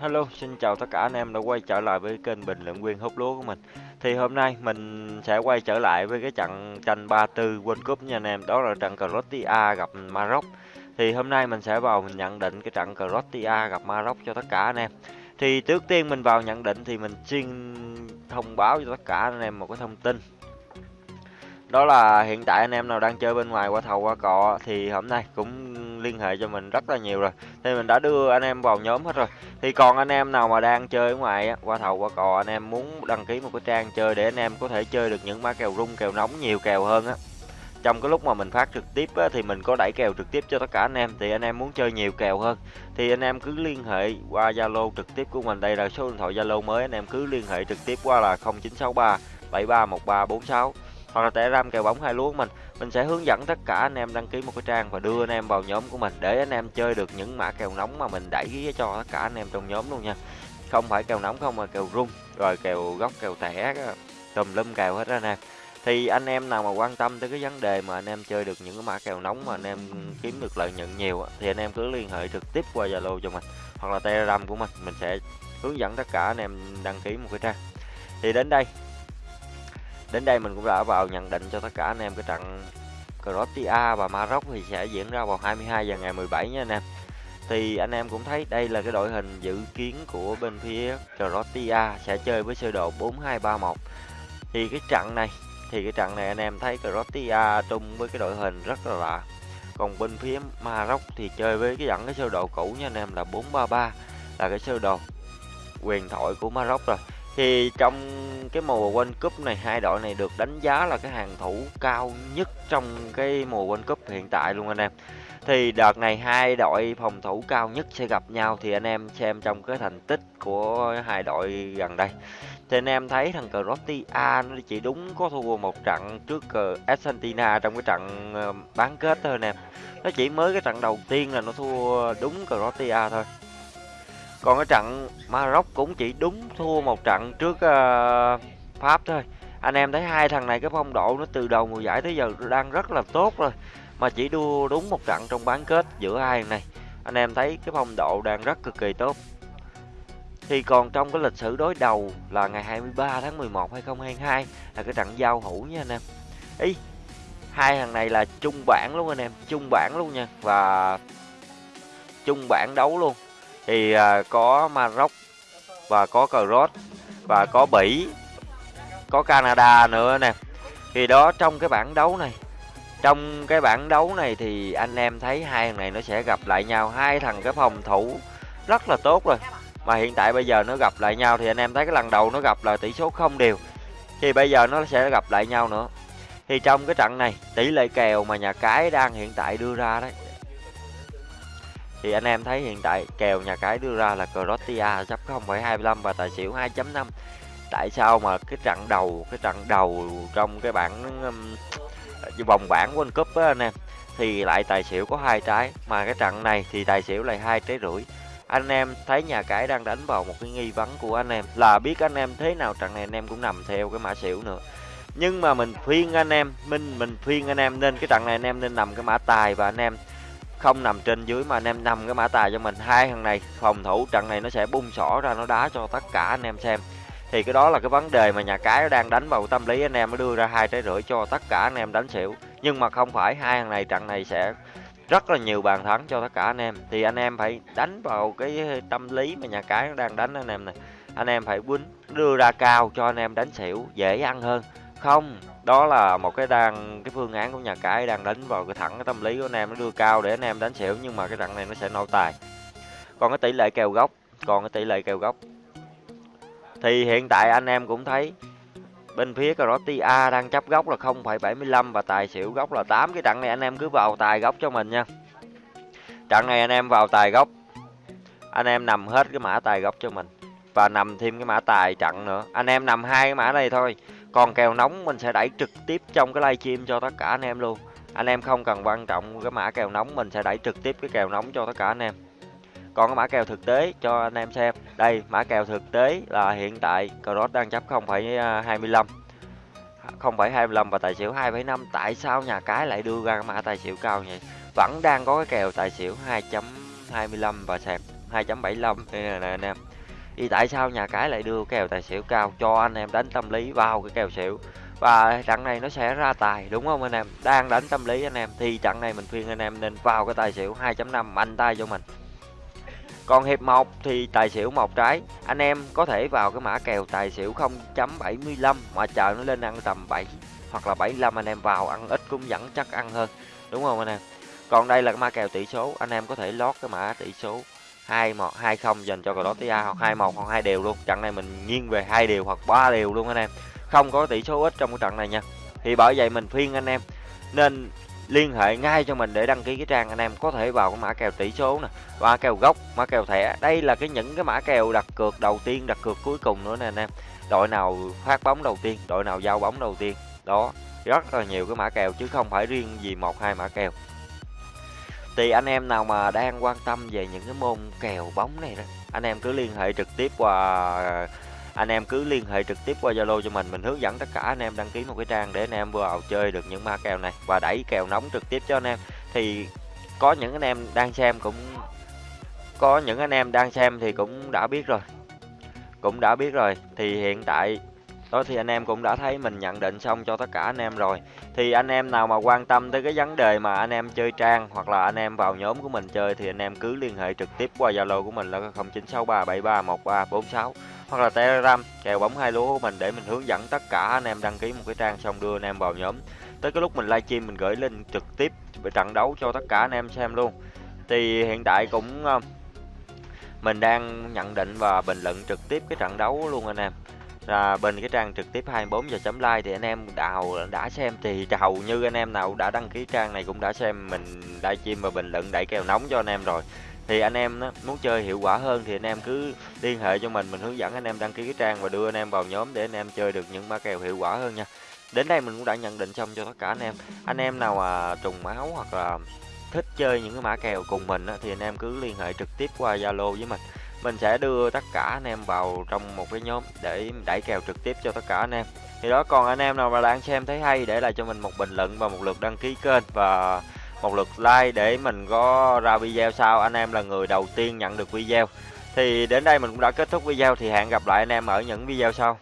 Hello, xin chào tất cả anh em đã quay trở lại với kênh bình luận viên hút lúa của mình. Thì hôm nay mình sẽ quay trở lại với cái trận tranh 34 World Cup nha anh em, đó là trận Croatia gặp Maroc. Thì hôm nay mình sẽ vào mình nhận định cái trận Croatia gặp Maroc cho tất cả anh em. Thì trước tiên mình vào nhận định thì mình xin thông báo cho tất cả anh em một cái thông tin đó là hiện tại anh em nào đang chơi bên ngoài qua thầu qua cọ thì hôm nay cũng liên hệ cho mình rất là nhiều rồi. Thì mình đã đưa anh em vào nhóm hết rồi. Thì còn anh em nào mà đang chơi ở ngoài á, qua thầu qua cò anh em muốn đăng ký một cái trang chơi để anh em có thể chơi được những mã kèo rung kèo nóng nhiều kèo hơn á. Trong cái lúc mà mình phát trực tiếp á, thì mình có đẩy kèo trực tiếp cho tất cả anh em. Thì anh em muốn chơi nhiều kèo hơn thì anh em cứ liên hệ qua Zalo trực tiếp của mình. Đây là số điện thoại Zalo mới anh em cứ liên hệ trực tiếp qua là 0963 731346 hoặc là telegram kèo bóng hai lúa mình mình sẽ hướng dẫn tất cả anh em đăng ký một cái trang và đưa anh em vào nhóm của mình để anh em chơi được những mã kèo nóng mà mình đẩy cho tất cả anh em trong nhóm luôn nha. Không phải kèo nóng không mà kèo rung, rồi kèo góc, kèo tẻ tùm lum kèo hết anh em. Thì anh em nào mà quan tâm tới cái vấn đề mà anh em chơi được những cái mã kèo nóng mà anh em kiếm được lợi nhuận nhiều thì anh em cứ liên hệ trực tiếp qua zalo cho mình hoặc là telegram của mình. Mình sẽ hướng dẫn tất cả anh em đăng ký một cái trang. Thì đến đây. Đến đây mình cũng đã vào nhận định cho tất cả anh em cái trận Croatia và Maroc thì sẽ diễn ra vào 22 giờ ngày 17 nha anh em. Thì anh em cũng thấy đây là cái đội hình dự kiến của bên phía Croatia sẽ chơi với sơ đồ 4231. Thì cái trận này, thì cái trận này anh em thấy Croatia chung với cái đội hình rất là lạ. Còn bên phía Maroc thì chơi với cái dẫn cái sơ đồ cũ nha anh em là 433 là cái sơ đồ quyền thoại của Maroc rồi. Thì trong cái mùa World Cup này, hai đội này được đánh giá là cái hàng thủ cao nhất trong cái mùa World Cup hiện tại luôn anh em. Thì đợt này hai đội phòng thủ cao nhất sẽ gặp nhau, thì anh em xem trong cái thành tích của hai đội gần đây. Thì anh em thấy thằng Croatia à, nó chỉ đúng có thua một trận trước ờ, Argentina trong cái trận ờ, bán kết thôi anh em. Nó chỉ mới cái trận đầu tiên là nó thua đúng Croatia thôi còn cái trận Maroc cũng chỉ đúng thua một trận trước uh, Pháp thôi. Anh em thấy hai thằng này cái phong độ nó từ đầu mùa giải tới giờ đang rất là tốt rồi mà chỉ đua đúng một trận trong bán kết giữa hai này. Anh em thấy cái phong độ đang rất cực kỳ tốt. Thì còn trong cái lịch sử đối đầu là ngày 23 tháng 11 2022 là cái trận giao hữu nha anh em. Ý hai thằng này là chung bảng luôn anh em chung bảng luôn nha và chung bảng đấu luôn thì à, có Maroc và có Croat và có Bỉ có Canada nữa nè. Thì đó trong cái bảng đấu này trong cái bảng đấu này thì anh em thấy hai thằng này nó sẽ gặp lại nhau. Hai thằng cái phòng thủ rất là tốt rồi mà hiện tại bây giờ nó gặp lại nhau thì anh em thấy cái lần đầu nó gặp là tỷ số không đều thì bây giờ nó sẽ gặp lại nhau nữa. Thì trong cái trận này tỷ lệ kèo mà nhà cái đang hiện tại đưa ra đấy thì anh em thấy hiện tại kèo nhà cái đưa ra là Croatia chấp 0,25 và tài xỉu 2.5 tại sao mà cái trận đầu cái trận đầu trong cái bảng um, vòng bảng World Cup á anh em thì lại tài xỉu có hai trái mà cái trận này thì tài xỉu lại hai trái rưỡi. Anh em thấy nhà cái đang đánh vào một cái nghi vấn của anh em là biết anh em thế nào trận này anh em cũng nằm theo cái mã xỉu nữa. Nhưng mà mình khuyên anh em mình mình khuyên anh em nên cái trận này anh em nên nằm cái mã tài và anh em không nằm trên dưới mà anh em nằm cái mã tài cho mình. Hai thằng này, phòng thủ trận này nó sẽ bung sỏ ra, nó đá cho tất cả anh em xem. Thì cái đó là cái vấn đề mà nhà cái đang đánh vào tâm lý anh em mới đưa ra hai trái rưỡi cho tất cả anh em đánh xỉu. Nhưng mà không phải hai thằng này, trận này sẽ rất là nhiều bàn thắng cho tất cả anh em. Thì anh em phải đánh vào cái tâm lý mà nhà cái đang đánh anh em này. Anh em phải quýnh, đưa ra cao cho anh em đánh xỉu, dễ ăn hơn không đó là một cái đang cái phương án của nhà cái đang đánh vào cái thẳng cái tâm lý của anh em nó đưa cao để anh em đánh xỉu nhưng mà cái trận này nó sẽ nổ tài. Còn cái tỷ lệ kèo gốc còn cái tỷ lệ kèo gốc. Thì hiện tại anh em cũng thấy bên phía Croatia đang chấp gốc là 0,75 và tài xỉu gốc là 8 cái trận này anh em cứ vào tài gốc cho mình nha. Trận này anh em vào tài gốc anh em nằm hết cái mã tài gốc cho mình và nằm thêm cái mã tài trận nữa. Anh em nằm hai cái mã này thôi còn kèo nóng mình sẽ đẩy trực tiếp trong cái livestream cho tất cả anh em luôn. Anh em không cần quan trọng cái mã kèo nóng mình sẽ đẩy trực tiếp cái kèo nóng cho tất cả anh em. Còn cái mã kèo thực tế cho anh em xem. Đây mã kèo thực tế là hiện tại Cross đang chấp 0,25 0,25 à, và tài xỉu 2,5 tại sao nhà cái lại đưa ra mã tài xỉu cao vậy? Vẫn đang có cái kèo tài xỉu 2.25 và sạc 2.75 đây nè anh em thì tại sao nhà cái lại đưa kèo tài xỉu cao cho anh em đánh tâm lý vào cái kèo xỉu? Và trận này nó sẽ ra tài, đúng không anh em? Đang đánh tâm lý anh em, thì trận này mình khuyên anh em nên vào cái tài xỉu 2.5 mạnh tay cho mình. Còn hiệp 1 thì tài xỉu một trái, anh em có thể vào cái mã kèo tài xỉu 0.75 mà chờ nó lên ăn tầm 7 hoặc là 75 anh em vào ăn ít cũng vẫn chắc ăn hơn, đúng không anh em? Còn đây là cái mã kèo tỷ số, anh em có thể lót cái mã tỷ số hai một, hai không dành cho Croatia hoặc hai một hoặc hai đều luôn. Trận này mình nghiêng về hai đều hoặc ba đều luôn anh em. Không có tỷ số ít trong cái trận này nha. Thì bởi vậy mình khuyên anh em nên liên hệ ngay cho mình để đăng ký cái trang anh em có thể vào cái mã kèo tỷ số nè, mã kèo gốc, mã kèo thẻ. Đây là cái những cái mã kèo đặt cược đầu tiên, đặt cược cuối cùng nữa nè anh em. Đội nào phát bóng đầu tiên, đội nào giao bóng đầu tiên. Đó, rất là nhiều cái mã kèo chứ không phải riêng gì một hai mã kèo thì anh em nào mà đang quan tâm về những cái môn kèo bóng này đó, anh em cứ liên hệ trực tiếp qua, anh em cứ liên hệ trực tiếp qua Zalo cho mình mình hướng dẫn tất cả anh em đăng ký một cái trang để anh em vào chơi được những ma kèo này và đẩy kèo nóng trực tiếp cho anh em. Thì có những anh em đang xem cũng, có những anh em đang xem thì cũng đã biết rồi, cũng đã biết rồi. Thì hiện tại đó, thì anh em cũng đã thấy mình nhận định xong cho tất cả anh em rồi. Thì anh em nào mà quan tâm tới cái vấn đề mà anh em chơi trang hoặc là anh em vào nhóm của mình chơi thì anh em cứ liên hệ trực tiếp qua Zalo của mình là 0963731346 hoặc là Telegram, kèo bóng hai lúa của mình để mình hướng dẫn tất cả anh em đăng ký một cái trang xong đưa anh em vào nhóm. Tới cái lúc mình livestream mình gửi link trực tiếp về trận đấu cho tất cả anh em xem luôn. Thì hiện tại cũng ờ, mình đang nhận định và bình luận trực tiếp cái trận đấu luôn anh em à, bên cái trang trực tiếp 24 giờ chấm like thì anh em đào đã xem thì hầu như anh em nào đã đăng ký trang này cũng đã xem mình livestream và bình luận đẩy kèo nóng cho anh em rồi. Thì anh em đó, muốn chơi hiệu quả hơn thì anh em cứ liên hệ cho mình mình hướng dẫn anh em đăng ký cái trang và đưa anh em vào nhóm để anh em chơi được những mã kèo hiệu quả hơn nha. Đến đây mình cũng đã nhận định xong cho tất cả anh em. Anh em nào à, trùng máu hoặc là thích chơi những cái mã kèo cùng mình á, thì anh em cứ liên hệ trực tiếp qua zalo với mình mình sẽ đưa tất cả anh em vào trong một cái nhóm để đẩy kèo trực tiếp cho tất cả anh em. Thì đó, còn anh em nào mà đang xem thấy hay để lại cho mình một bình luận và một lượt đăng ký kênh và một lượt like để mình có ra video sau. Anh em là người đầu tiên nhận được video. Thì đến đây mình cũng đã kết thúc video, thì hẹn gặp lại anh em ở những video sau.